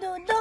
do do.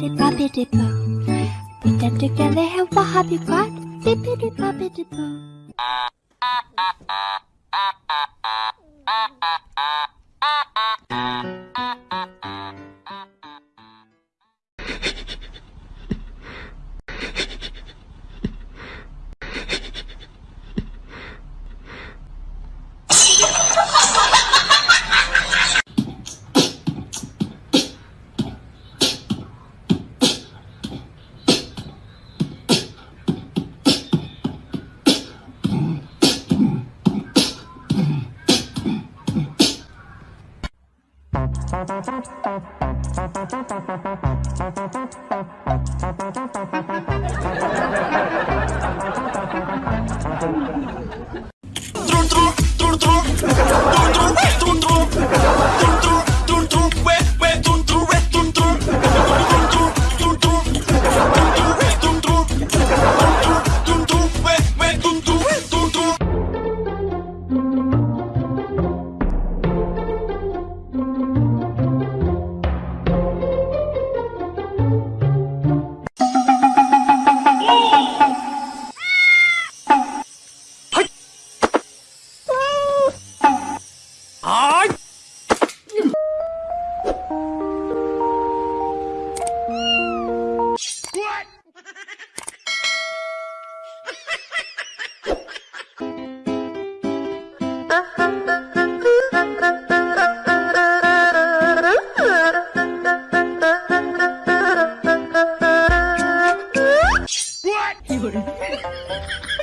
Bippity boppity boo. Put them together and what have you got? Bippity boppity boo. Thank you. 会儿。